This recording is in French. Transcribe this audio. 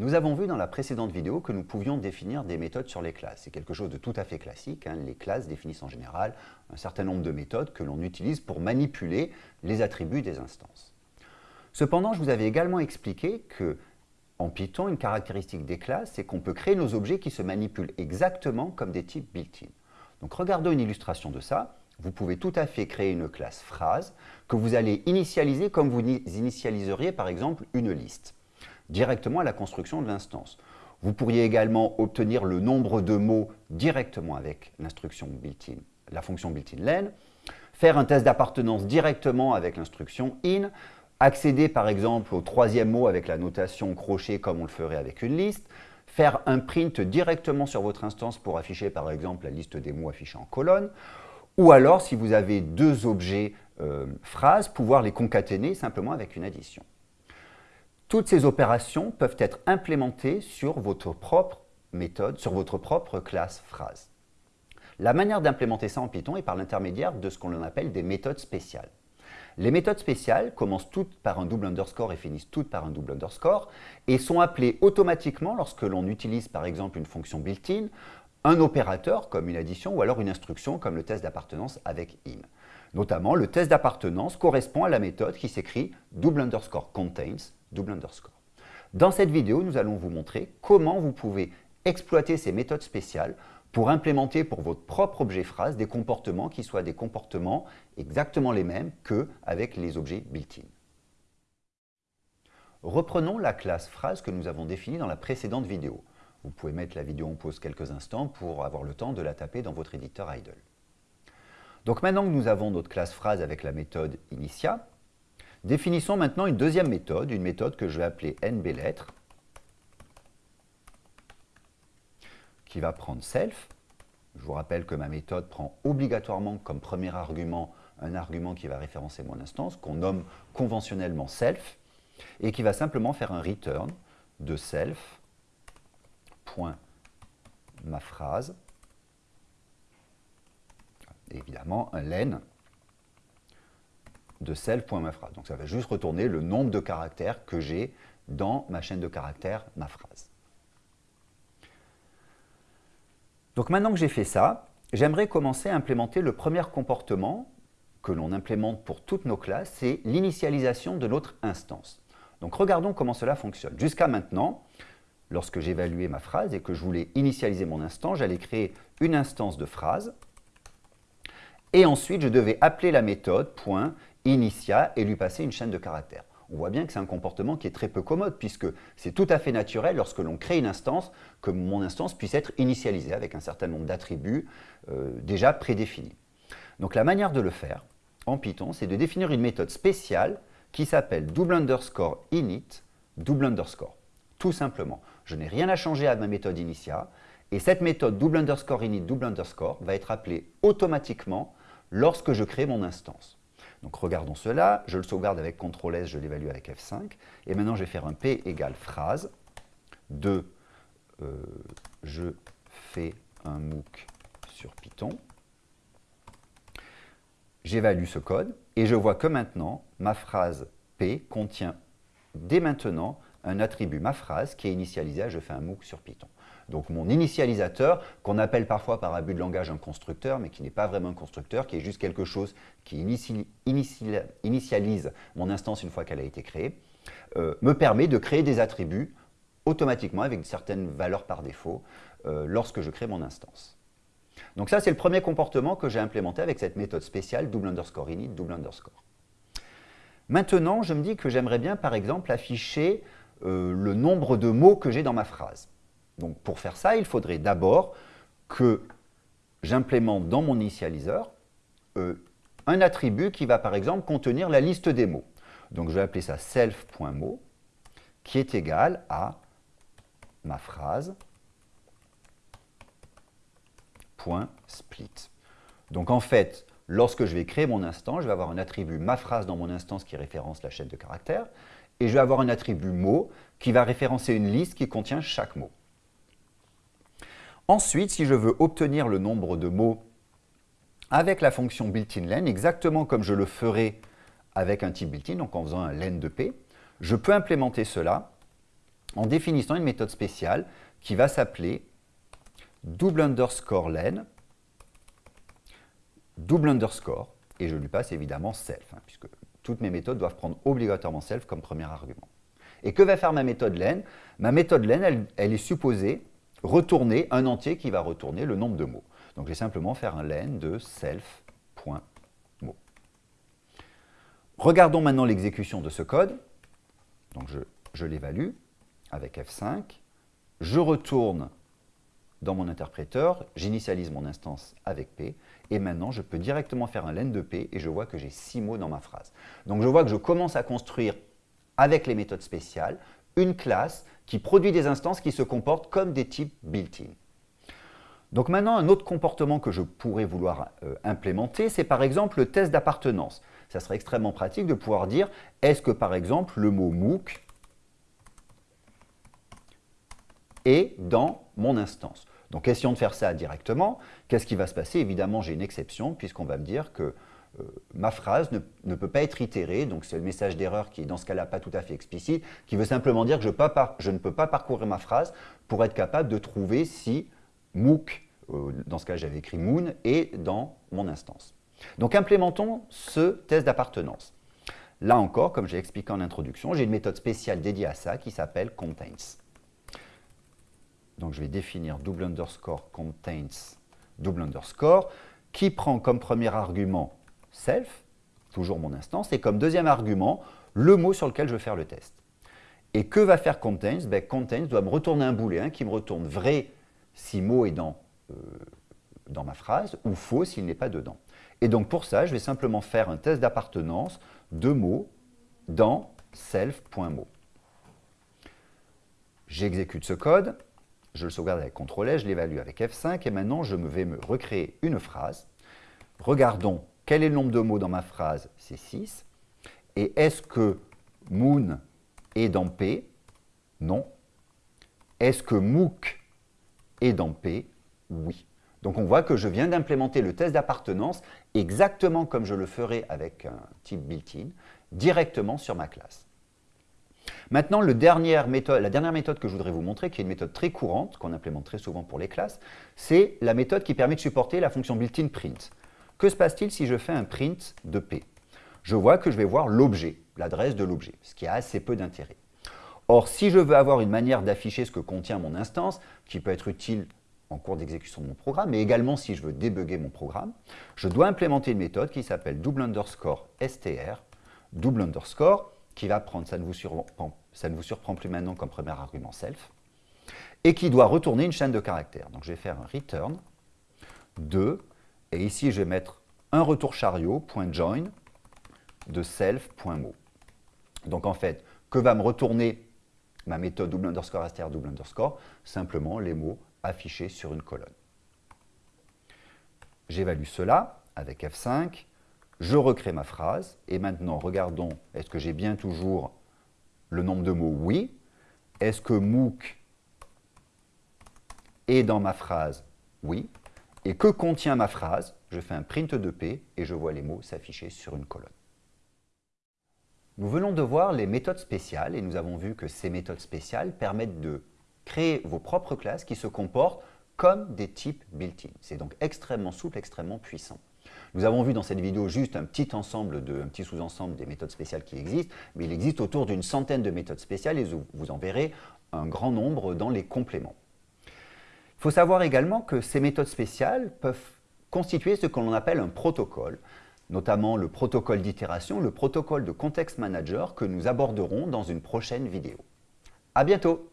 Nous avons vu dans la précédente vidéo que nous pouvions définir des méthodes sur les classes. C'est quelque chose de tout à fait classique. hein. Les classes définissent en général un certain nombre de méthodes que l'on utilise pour manipuler les attributs des instances. Cependant, je vous avais également expliqué que en Python, une caractéristique des classes, c'est qu'on peut créer nos objets qui se manipulent exactement comme des types built-in. Donc regardons une illustration de ça. Vous pouvez tout à fait créer une classe phrase que vous allez initialiser comme vous initialiseriez par exemple une liste directement à la construction de l'instance. Vous pourriez également obtenir le nombre de mots directement avec l'instruction built-in, la fonction built-in len, faire un test d'appartenance directement avec l'instruction in, accéder par exemple au troisième mot avec la notation crochet comme on le ferait avec une liste, faire un print directement sur votre instance pour afficher par exemple la liste des mots affichés en colonne, ou alors si vous avez deux objets euh, phrases, pouvoir les concaténer simplement avec une addition. Toutes ces opérations peuvent être implémentées sur votre propre méthode, sur votre propre classe phrase. La manière d'implémenter ça en Python est par l'intermédiaire de ce qu'on appelle des méthodes spéciales. Les méthodes spéciales commencent toutes par un double underscore et finissent toutes par un double underscore et sont appelées automatiquement lorsque l'on utilise par exemple une fonction built-in, un opérateur comme une addition ou alors une instruction comme le test d'appartenance avec in. Notamment, le test d'appartenance correspond à la méthode qui s'écrit double underscore contains Dans cette vidéo, nous allons vous montrer comment vous pouvez exploiter ces méthodes spéciales pour implémenter pour votre propre objet phrase des comportements qui soient des comportements exactement les mêmes qu'avec les objets built-in. Reprenons la classe phrase que nous avons définie dans la précédente vidéo. Vous pouvez mettre la vidéo en pause quelques instants pour avoir le temps de la taper dans votre éditeur idle. Donc maintenant que nous avons notre classe phrase avec la méthode initia, définissons maintenant une deuxième méthode, une méthode que je vais appeler nblettre, qui va prendre self. Je vous rappelle que ma méthode prend obligatoirement comme premier argument un argument qui va référencer mon instance, qu'on nomme conventionnellement self, et qui va simplement faire un return de self, ma phrase, évidemment un len de self.maphrase. Donc ça va juste retourner le nombre de caractères que j'ai dans ma chaîne de caractères, ma phrase. Donc maintenant que j'ai fait ça, j'aimerais commencer à implémenter le premier comportement que l'on implémente pour toutes nos classes, c'est l'initialisation de notre instance. Donc regardons comment cela fonctionne. Jusqu'à maintenant, lorsque j'évaluais ma phrase et que je voulais initialiser mon instance, j'allais créer une instance de phrase et ensuite je devais appeler la méthode .initia et lui passer une chaîne de caractères. On voit bien que c'est un comportement qui est très peu commode puisque c'est tout à fait naturel lorsque l'on crée une instance que mon instance puisse être initialisée avec un certain nombre d'attributs euh, déjà prédéfinis. Donc la manière de le faire en Python, c'est de définir une méthode spéciale qui s'appelle double underscore init double underscore. Tout simplement. Je n'ai rien à changer à ma méthode initia et cette méthode double underscore init double underscore va être appelée automatiquement lorsque je crée mon instance. Donc regardons cela, je le sauvegarde avec CTRL S, je l'évalue avec F5, et maintenant je vais faire un P égale phrase. De euh, je fais un MOOC sur Python. J'évalue ce code. Et je vois que maintenant ma phrase P contient dès maintenant un attribut ma phrase qui est initialisé je fais un MOOC sur Python. Donc mon initialisateur, qu'on appelle parfois par abus de langage un constructeur, mais qui n'est pas vraiment un constructeur, qui est juste quelque chose qui initialise mon instance une fois qu'elle a été créée, euh, me permet de créer des attributs automatiquement avec certaines valeurs par défaut euh, lorsque je crée mon instance. Donc ça, c'est le premier comportement que j'ai implémenté avec cette méthode spéciale double underscore init, double underscore. Maintenant, je me dis que j'aimerais bien, par exemple, afficher euh, le nombre de mots que j'ai dans ma phrase. Donc pour faire ça, il faudrait d'abord que j'implémente dans mon initialiseur euh, un attribut qui va par exemple contenir la liste des mots. Donc je vais appeler ça self.mot qui est égal à ma phrase .split. Donc en fait, lorsque je vais créer mon instance, je vais avoir un attribut ma phrase dans mon instance qui référence la chaîne de caractères et je vais avoir un attribut mot qui va référencer une liste qui contient chaque mot. Ensuite, si je veux obtenir le nombre de mots avec la fonction built-in len, exactement comme je le ferais avec un type built-in, donc en faisant un len de p, je peux implémenter cela en définissant une méthode spéciale qui va s'appeler double underscore len, double underscore, et je lui passe évidemment self, hein, puisque toutes mes méthodes doivent prendre obligatoirement self comme premier argument. Et que va faire ma méthode len Ma méthode len, elle, est supposée retourner un entier qui va retourner le nombre de mots. Donc je vais simplement faire un len de self.mot. Regardons maintenant l'exécution de ce code. Donc je, je l'évalue avec F5. Je retourne dans mon interpréteur, j'initialise mon instance avec P, et maintenant je peux directement faire un len de P et je vois que j'ai six mots dans ma phrase. Donc je vois que je commence à construire avec les méthodes spéciales une classe qui produit des instances qui se comportent comme des types built-in. Donc maintenant, un autre comportement que je pourrais vouloir euh, implémenter, c'est par exemple le test d'appartenance. Ça serait extrêmement pratique de pouvoir dire, est-ce que par exemple le mot MOOC est dans mon instance? Donc essayons de faire ça directement. Qu'est-ce qui va se passer? Évidemment, j'ai une exception puisqu'on va me dire que euh, ma phrase ne, peut pas être itérée, donc c'est le message d'erreur qui est dans ce cas-là pas tout à fait explicite, qui veut simplement dire que je, ne peux pas parcourir ma phrase pour être capable de trouver si MOOC, euh, dans ce cas j'avais écrit Moon, est dans mon instance. Donc implémentons ce test d'appartenance. Là encore, comme j'ai expliqué en introduction, j'ai une méthode spéciale dédiée à ça qui s'appelle contains. Donc je vais définir double underscore contains double underscore qui prend comme premier argument self, toujours mon instance, et comme deuxième argument le mot sur lequel je veux faire le test. Et que va faire contains? Ben, Contains doit me retourner un booléen qui me retourne vrai si mot est dans, euh, dans ma phrase ou faux s'il n'est pas dedans. Et donc pour ça, je vais simplement faire un test d'appartenance de mots dans self.mot. J'exécute ce code, je le sauvegarde avec CTRL, je l'évalue avec F5 et maintenant je vais me recréer une phrase. Regardons quel est le nombre de mots dans ma phrase, c'est 6. Et est-ce que moon est dans P? Non. Est-ce que MOOC est dans P? Oui. Donc on voit que je viens d'implémenter le test d'appartenance exactement comme je le ferais avec un type built-in, directement sur ma classe. Maintenant, la dernière méthode que je voudrais vous montrer, qui est une méthode très courante, qu'on implémente très souvent pour les classes, c'est la méthode qui permet de supporter la fonction built-in print. Que se passe-t-il si je fais un print de P? Je vois que je vais voir l'objet, l'adresse de l'objet, ce qui a assez peu d'intérêt. Or, si je veux avoir une manière d'afficher ce que contient mon instance, qui peut être utile en cours d'exécution de mon programme, mais également si je veux débugger mon programme, je dois implémenter une méthode qui s'appelle double underscore str, double underscore, qui va prendre, ça ne, vous surprend, ça ne vous surprend plus maintenant comme premier argument self, et qui doit retourner une chaîne de caractères. Donc je vais faire un return 2, et ici je vais mettre un retour chariot, point .join, de self.mot. Donc en fait, que va me retourner ma méthode double underscore str double underscore? Simplement les mots affichés sur une colonne. J'évalue cela avec F5, je recrée ma phrase, et maintenant, regardons, est-ce que j'ai bien toujours le nombre de mots Oui? Est-ce que MOOC est dans ma phrase Oui? Et que contient ma phrase? Je fais un print de P et je vois les mots s'afficher sur une colonne. Nous venons de voir les méthodes spéciales et nous avons vu que ces méthodes spéciales permettent de créer vos propres classes qui se comportent comme des types built-in. C'est donc extrêmement souple, extrêmement puissant. Nous avons vu dans cette vidéo juste un petit ensemble, un petit sous-ensemble des méthodes spéciales qui existent, mais il existe autour d'une centaine de méthodes spéciales et vous en verrez un grand nombre dans les compléments. Il faut savoir également que ces méthodes spéciales peuvent constituer ce que l'on appelle un protocole, notamment le protocole d'itération, le protocole de context manager que nous aborderons dans une prochaine vidéo. À bientôt